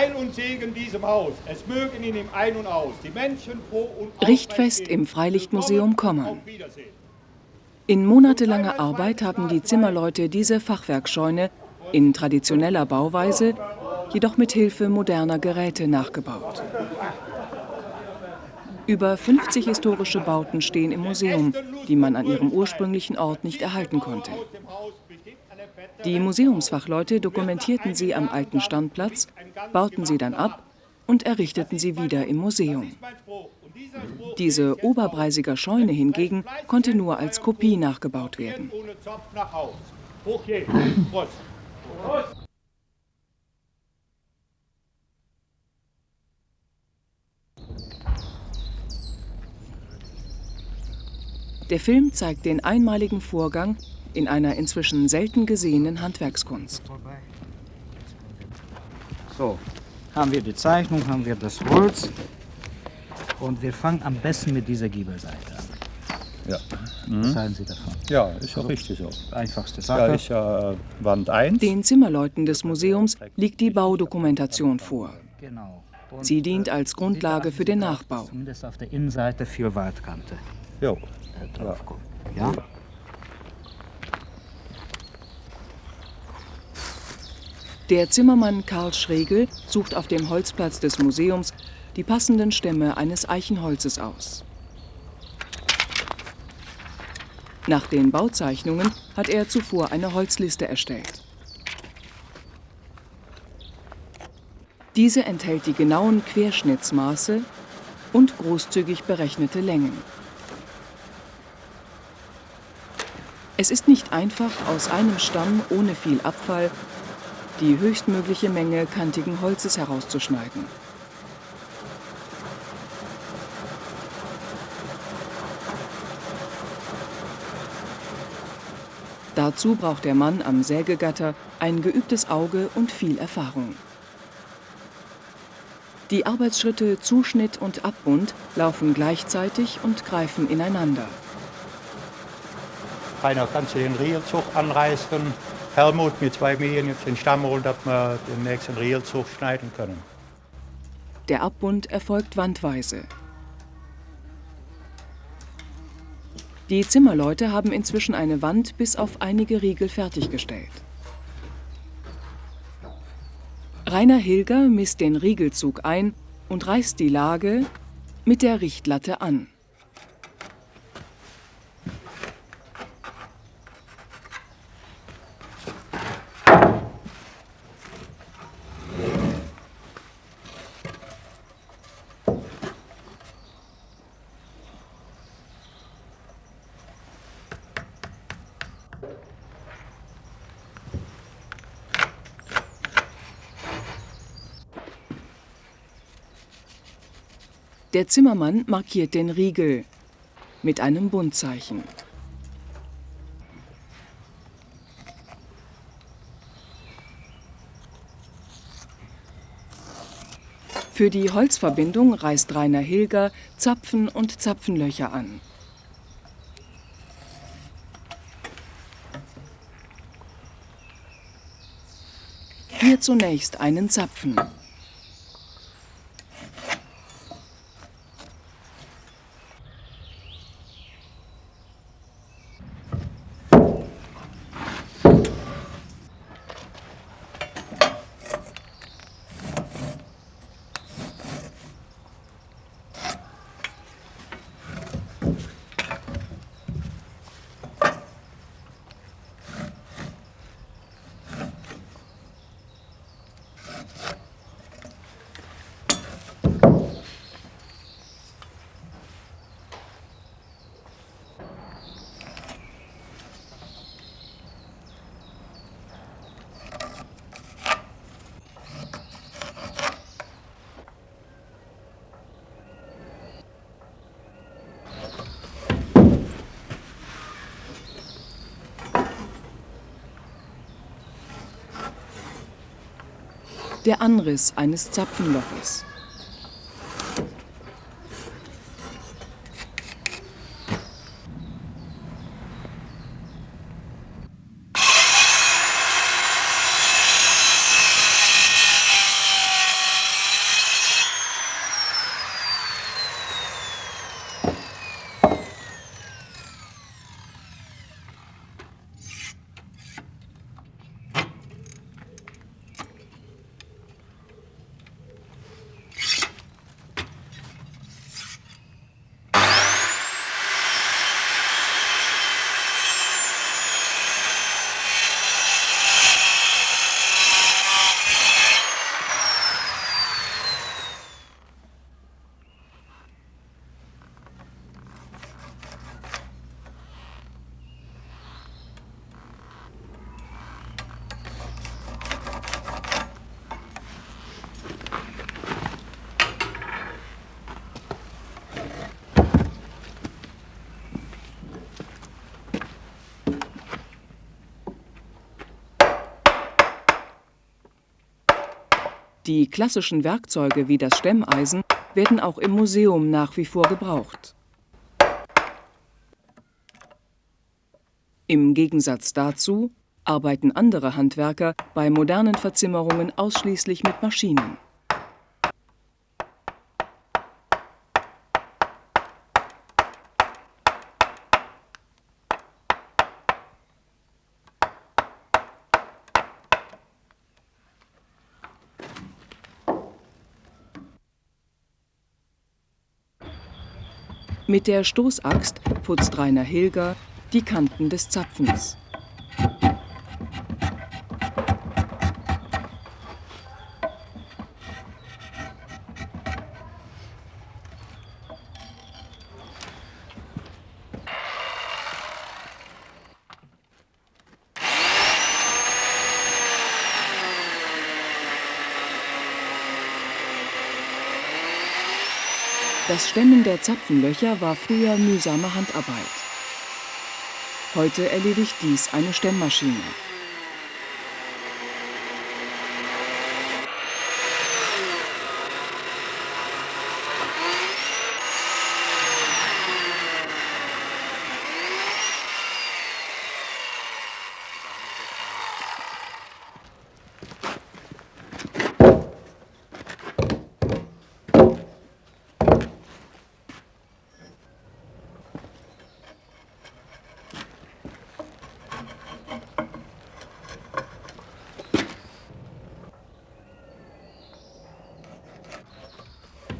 Heil und Segen diesem Haus. Es mögen in ihm ein und aus. Die Menschen froh und Richtfest im Freilichtmuseum Kommern. In monatelanger Arbeit haben die Zimmerleute diese Fachwerkscheune in traditioneller Bauweise, jedoch mit Hilfe moderner Geräte nachgebaut. Über 50 historische Bauten stehen im Museum, die man an ihrem ursprünglichen Ort nicht erhalten konnte. Die Museumsfachleute dokumentierten sie am alten Standplatz, bauten sie dann ab und errichteten sie wieder im Museum. Diese Oberbreisiger Scheune hingegen konnte nur als Kopie nachgebaut werden. Der Film zeigt den einmaligen Vorgang, in einer inzwischen selten gesehenen Handwerkskunst. So, haben wir die Zeichnung, haben wir das Holz und wir fangen am besten mit dieser Giebelseite an. Ja. Mhm. Was halten Sie davon? Ja, ist auch richtig so. Einfachste Sache. Ja, ist ja äh, Wand 1. Den Zimmerleuten des Museums liegt die Baudokumentation vor. Genau. Sie dient als Grundlage für den Nachbau. Zumindest auf der Innenseite viel Waldkante Jo. äh, kommt. Ja? Der Zimmermann Karl Schregel sucht auf dem Holzplatz des Museums die passenden Stämme eines Eichenholzes aus. Nach den Bauzeichnungen hat er zuvor eine Holzliste erstellt. Diese enthält die genauen Querschnittsmaße und großzügig berechnete Längen. Es ist nicht einfach, aus einem Stamm ohne viel Abfall die höchstmögliche Menge kantigen Holzes herauszuschneiden. Dazu braucht der Mann am Sägegatter ein geübtes Auge und viel Erfahrung. Die Arbeitsschritte Zuschnitt und Abbund laufen gleichzeitig und greifen ineinander. Rainer, kannst du den Rielzug anreißen? Helmut mit zwei Mähen jetzt den Stamm holen, dass wir den nächsten Rielzug schneiden können. Der Abbund erfolgt wandweise. Die Zimmerleute haben inzwischen eine Wand bis auf einige Riegel fertiggestellt. Rainer Hilger misst den Riegelzug ein und reißt die Lage mit der Richtlatte an. Der Zimmermann markiert den Riegel mit einem Buntzeichen. Für die Holzverbindung reißt Rainer Hilger Zapfen und Zapfenlöcher an. Hier zunächst einen Zapfen. Der Anriss eines Zapfenloches. Die klassischen Werkzeuge wie das Stemmeisen werden auch im Museum nach wie vor gebraucht. Im Gegensatz dazu arbeiten andere Handwerker bei modernen Verzimmerungen ausschließlich mit Maschinen. Mit der Stoßaxt putzt Rainer Hilger die Kanten des Zapfens. Das Stemmen der Zapfenlöcher war früher mühsame Handarbeit. Heute erledigt dies eine Stemmmaschine.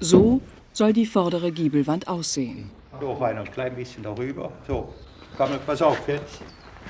So soll die vordere Giebelwand aussehen. So, Rainer, ein klein bisschen darüber. So, komm, pass auf jetzt.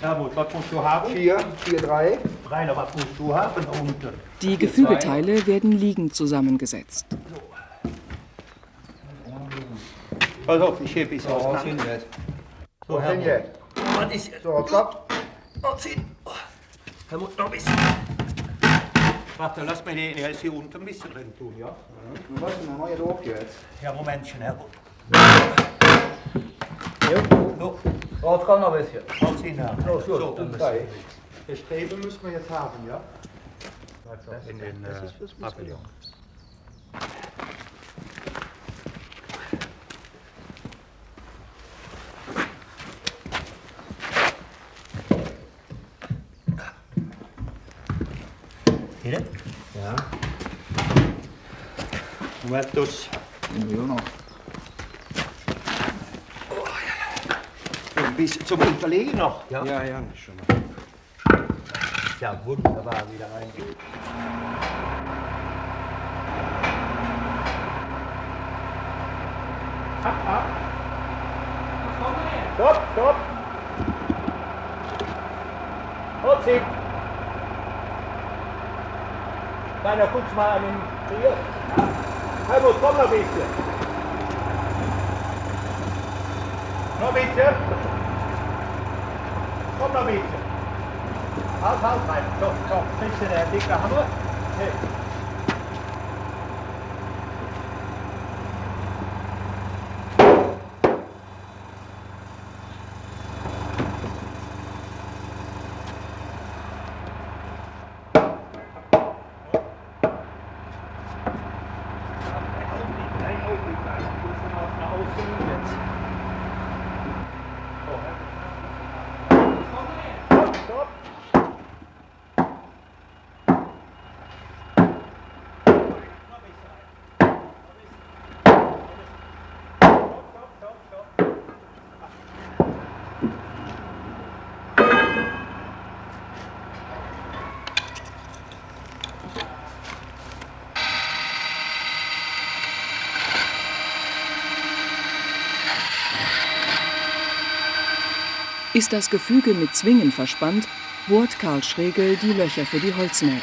Helmut, was musst du haben? 4, 4, 3. Rainer, was musst du haben? Unten. Die Gefügeteile werden liegend zusammengesetzt. Pass auf, ich hebe es So, jetzt. So, So, Helmut. jetzt. Was ist? So, stopp. Helmut, noch ein bisschen. Warte, lass mir den jetzt hier unten ein bisschen drin tun, ja? Nu was nog nooit op jetzt. Ja, Momentchen, Helmut. So, Oh, het kan nog eens. haut's hin, Herr. So, so, So, dann drei. das Streben müssen wir jetzt haben, ja? In den äh, Pavillon. Die moet ook nog. Ein bisschen zum Unterlegen noch. Ja, Ja, ja, schon mal. ja wunderbar wieder reingeht. Stopp, stopp! Halt sie! Deiner, guck's mal an den Trier. Helmut, komm noch ein bisschen. Noch ein bisschen. Komm noch ein bisschen. Halt, halt rein. So, so, kriegst du den dicke Hammer? Nee. Ist das Gefüge mit Zwingen verspannt, bohrt Karl Schregel die Löcher für die Holznägel.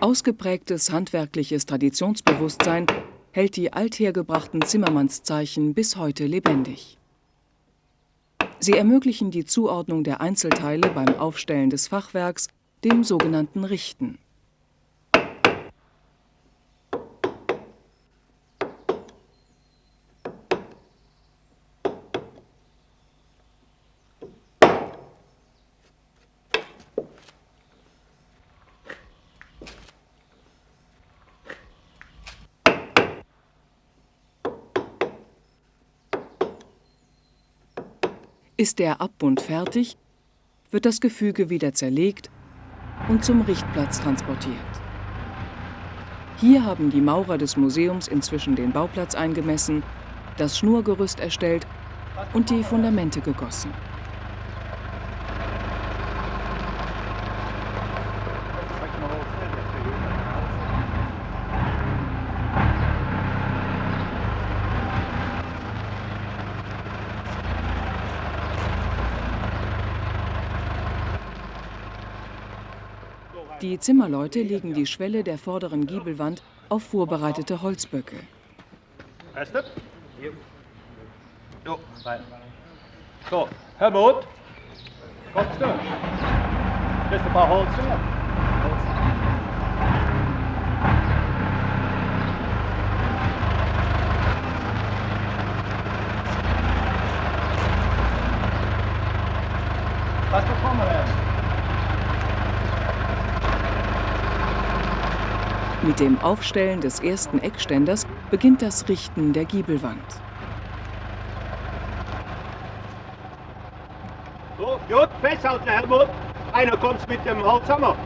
Ausgeprägtes handwerkliches Traditionsbewusstsein hält die althergebrachten Zimmermannszeichen bis heute lebendig. Sie ermöglichen die Zuordnung der Einzelteile beim Aufstellen des Fachwerks, dem sogenannten Richten. Ist der Abbund fertig, wird das Gefüge wieder zerlegt und zum Richtplatz transportiert. Hier haben die Maurer des Museums inzwischen den Bauplatz eingemessen, das Schnurgerüst erstellt und die Fundamente gegossen. Die Zimmerleute legen die Schwelle der vorderen Giebelwand auf vorbereitete Holzböcke. Jo, rein. So, Helmut, kommst du? Willst du ein paar Holz? Was bekommen wir denn? Mit dem Aufstellen des ersten Eckständers beginnt das Richten der Giebelwand. So, gut, festhalten, Helmut. Einer kommt mit dem Holzhammer.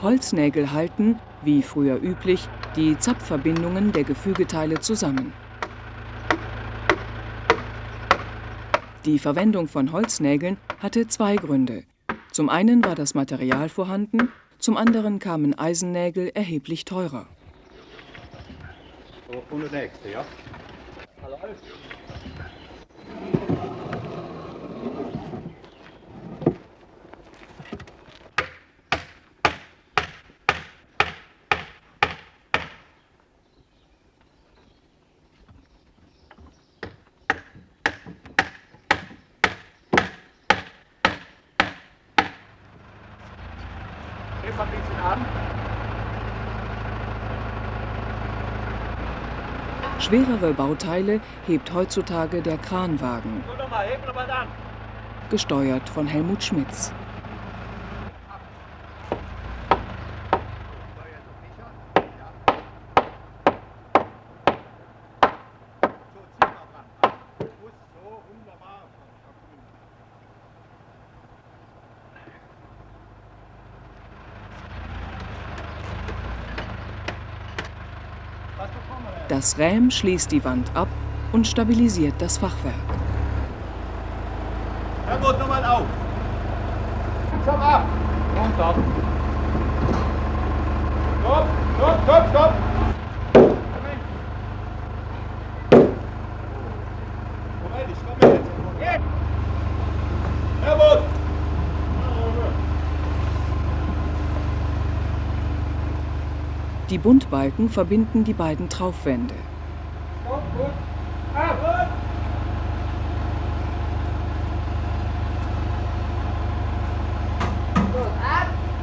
Holznägel halten, wie früher üblich, die Zapfverbindungen der Gefügeteile zusammen. Die Verwendung von Holznägeln hatte zwei Gründe. Zum einen war das Material vorhanden, zum anderen kamen Eisennägel erheblich teurer. So, und der nächste, ja? Heb mal ein bisschen an. Schwerere Bauteile hebt heutzutage der Kranwagen, gesteuert von Helmut Schmitz. Das Räm schließt die Wand ab und stabilisiert das Fachwerk. Helmut, nochmal auf. Langsam ab. Runter. Stopp, stopp, stopp, stopp. Moment. Moment, ich komme jetzt. Jetzt. Helmut. Die Buntbalken verbinden die beiden Traufwände.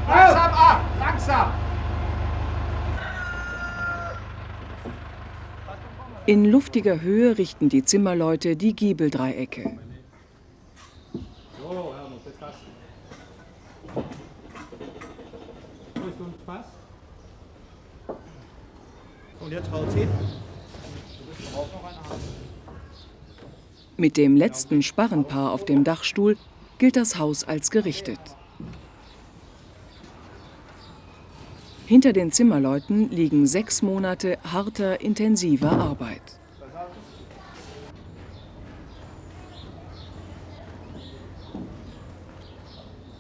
Langsam ab, langsam. In luftiger Höhe richten die Zimmerleute die Giebeldreiecke. So, Helmut, jetzt hast du. Willst du uns was? Und jetzt Holz hin. Mit dem letzten Sparrenpaar auf dem Dachstuhl gilt das Haus als gerichtet. Hinter den Zimmerleuten liegen sechs Monate harter, intensiver Arbeit.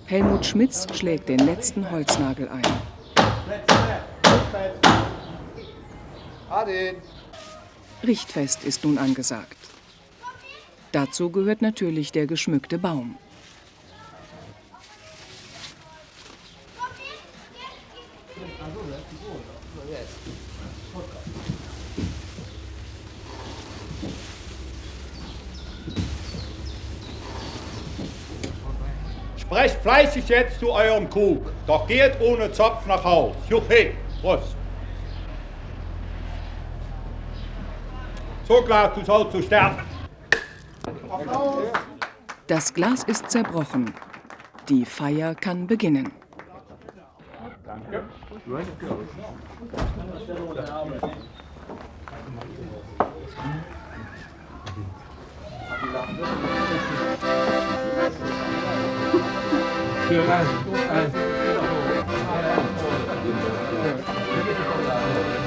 Helmut Schmitz schlägt den letzten Holznagel ein. Ade. Richtfest ist nun angesagt. Dazu gehört natürlich der geschmückte Baum. Sprecht fleißig jetzt zu eurem Krug, doch geht ohne Zopf nach Haus. Juche, Prost. So klar, du sollst zu sterben. Das Glas ist zerbrochen. Die Feier kann beginnen.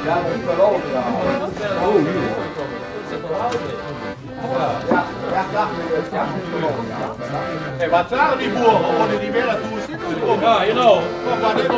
Ja, dat is wel over. Ja. Oh, hier. Ja, ja, graag. Ja, Hey, was sagen die Boeren ohne die Wähler tust? Ja, genau. Was ist